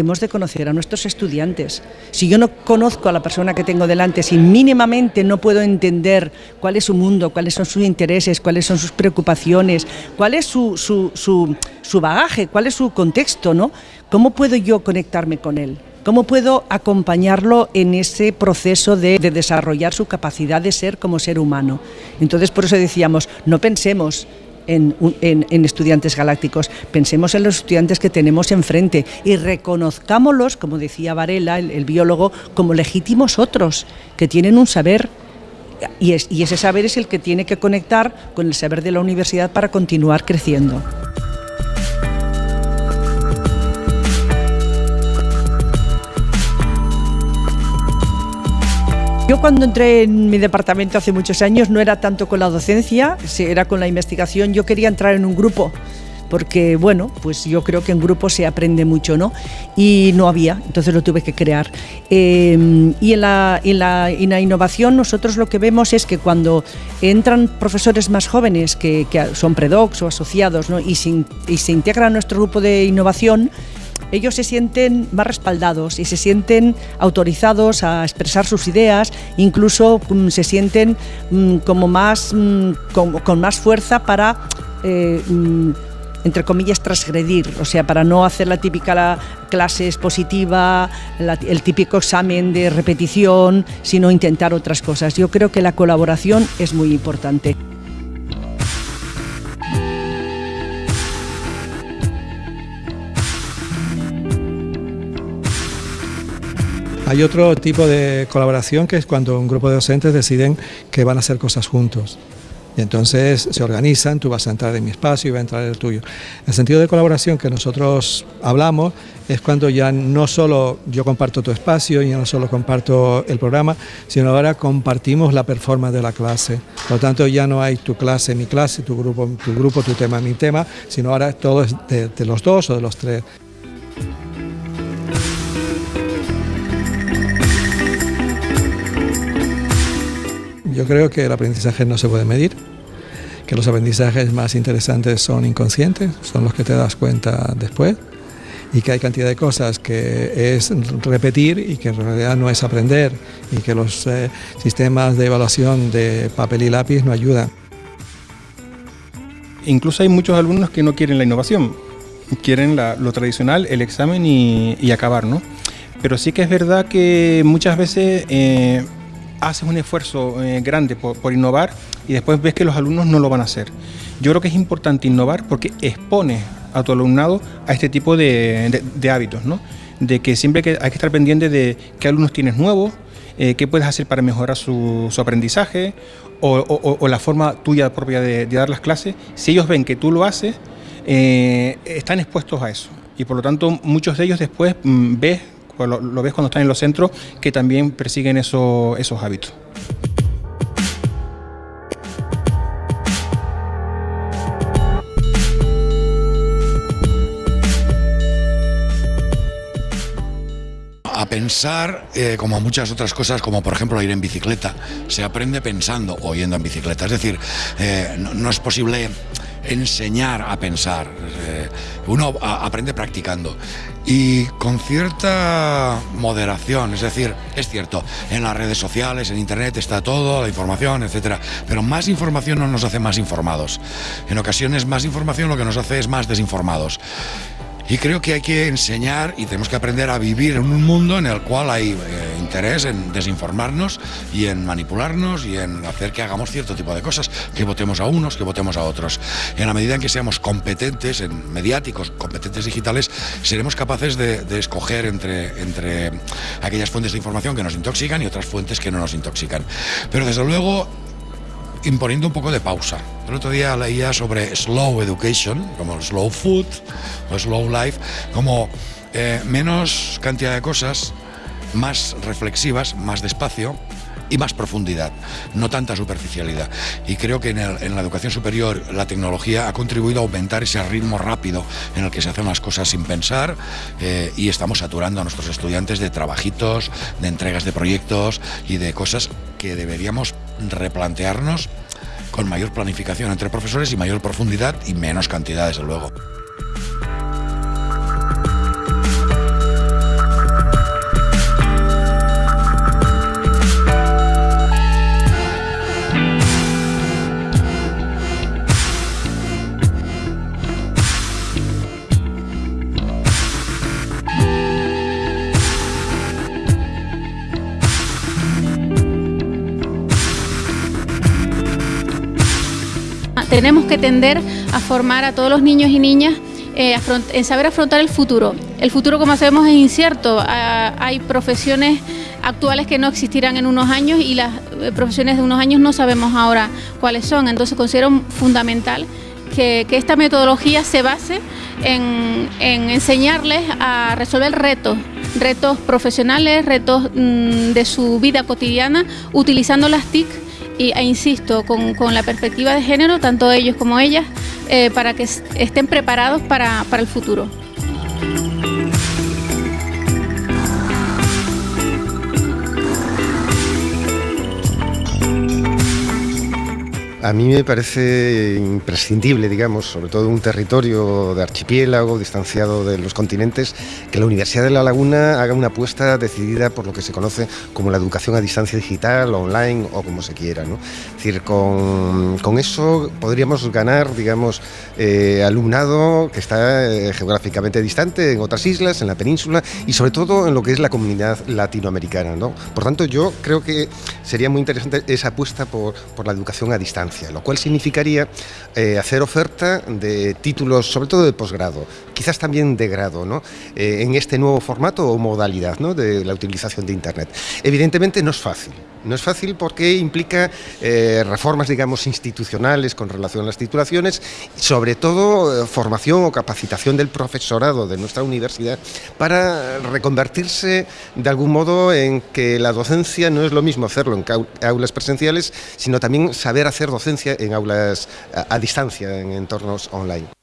hemos de conocer a nuestros estudiantes. Si yo no conozco a la persona que tengo delante, si mínimamente no puedo entender cuál es su mundo, cuáles son sus intereses, cuáles son sus preocupaciones, cuál es su, su, bagaje, cuál es su contexto, ¿no? ¿Cómo puedo yo conectarme con él? ¿Cómo puedo acompañarlo en ese proceso de, de, desarrollar su capacidad de ser como ser humano? Entonces, por eso decíamos, no pensemos en, estudiantes galácticos, pensemos en los estudiantes que tenemos enfrente y reconozcámoslos, como decía Varela, el, biólogo, como legítimos otros, que tienen un saber y, y ese saber es el que tiene que conectar con el saber de la universidad para continuar creciendo. Yo cuando entré en mi departamento hace muchos años no era tanto con la docencia, era con la investigación. Yo quería entrar en un grupo porque bueno, pues yo creo que en grupo se aprende mucho, ¿no? Y no había, entonces lo tuve que crear. Em, y en la, en, la, innovación nosotros lo que vemos es que cuando entran profesores más jóvenes que, son predocs o asociados ¿no? y, y se integran a nuestro grupo de innovación, ellos se sienten más respaldados y se sienten autorizados a expresar sus ideas, incluso mm, se sienten mm, como más, mm, con, más fuerza para... Eh, entre comillas, transgredir, o sea, para no hacer la típica clase expositiva, el típico examen de repetición, sino intentar otras cosas. Yo creo que la colaboración es muy importante. Hay otro tipo de colaboración que es cuando un grupo de docentes deciden que van a hacer cosas juntos. Y entonces se organizan, tú vas a entrar en mi espacio y va a entrar el tuyo. El sentido de colaboración que nosotros hablamos es cuando ya no solo yo comparto tu espacio y no solo comparto el programa, sino ahora compartimos la performance de la clase. Por lo tanto, ya no hay tu clase, mi clase, tu grupo, tu grupo, tu tema, mi tema, sino ahora todo es de los dos o de los tres. Yo creo que el aprendizaje no se puede medir, que los aprendizajes más interesantes son inconscientes, son los que te das cuenta después, y que hay cantidad de cosas que es repetir y que en realidad no es aprender, y que los eh, sistemas de evaluación de papel y lápiz no ayudan. Incluso hay muchos alumnos que no quieren la innovación, quieren lo tradicional, el examen y, acabar, ¿no? Pero sí que es verdad que muchas veces eh, haces un esfuerzo eh, grande por, innovar y después ves que los alumnos no lo van a hacer. Yo creo que es importante innovar porque expone a tu alumnado a este tipo de, hábitos, ¿no? De que siempre hay que estar pendiente de qué alumnos tienes nuevos, eh, qué puedes hacer para mejorar su, aprendizaje o, la forma tuya propia de, dar las clases. Si ellos ven que tú lo haces, eh, están expuestos a eso. Y por lo tanto, muchos de ellos después mm, ves pues lo, ves cuando están en los centros que también persiguen esos hábitos. a pensar eh, como muchas otras cosas, como por ejemplo ir en bicicleta. Se aprende pensando o yendo en bicicleta. Es decir, eh, no, es posible enseñar a pensar. Eh, uno aprende practicando y con cierta moderación, es decir, es cierto, en las redes sociales, en internet está todo, la información, etcétera, pero más información no nos hace más informados. En ocasiones más información lo que nos hace es más desinformados. Y creo que hay que enseñar y tenemos que aprender a vivir en un mundo en el cual hay eh, interés en desinformarnos y en manipularnos y en hacer que hagamos cierto tipo de cosas, que votemos a unos, que votemos a otros. En la medida en que seamos competentes, en mediáticos, competentes digitales, seremos capaces de, escoger entre, entre aquellas fuentes de información que nos intoxican y otras fuentes que no nos intoxican. Pero desde luego imponiendo un poco de pausa. El otro día leía sobre slow education, como slow food o slow life, como eh, menos cantidad de cosas, más reflexivas, más despacio y más profundidad, no tanta superficialidad. Y creo que en, la educación superior la tecnología ha contribuido a aumentar ese ritmo rápido en el que se hacen las cosas sin pensar eh, y estamos saturando a nuestros estudiantes de trabajitos, de entregas de proyectos y de cosas que deberíamos replantearnos con mayor planificación entre profesores y mayor profundidad y menos cantidad, desde luego. Tenemos que tender a formar a todos los niños y niñas eh, en saber afrontar el futuro. El futuro, como sabemos, es incierto. Ah, hay profesiones actuales que no existirán en unos años y las eh, profesiones de unos años no sabemos ahora cuáles son. Entonces considero fundamental que, esta metodología se base en, enseñarles a resolver retos, retos profesionales, retos mm, de su vida cotidiana, utilizando las TIC y, e insisto, con, la perspectiva de género, tanto ellos como ellas, eh, para que estén preparados para el futuro. A mí me parece imprescindible, digamos, sobre todo en un territorio de archipiélago, distanciado de los continentes, que la Universidad de La Laguna haga una apuesta decidida por lo que se conoce como la educación a distancia digital, online o como se quiera. ¿no? Es decir, con, eso podríamos ganar, digamos, eh, alumnado que está eh, geográficamente distante en otras islas, en la península y sobre todo en lo que es la comunidad latinoamericana. ¿no? Por tanto, yo creo que sería muy interesante esa apuesta por, por la educación a distancia lo cual significaría eh, hacer oferta de títulos, sobre todo de posgrado, quizás también de grado, ¿no? Eh, en este nuevo formato o modalidad ¿no? de la utilización de Internet. Evidentemente no es fácil, no es fácil porque implica eh, reformas, digamos, institucionales con relación a las titulaciones, sobre todo formación o capacitación del profesorado de nuestra universidad para reconvertirse de algún modo en que la docencia no es lo mismo hacerlo en aulas presenciales, sino también saber hacer docencia en aulas a, distancia, en entornos online.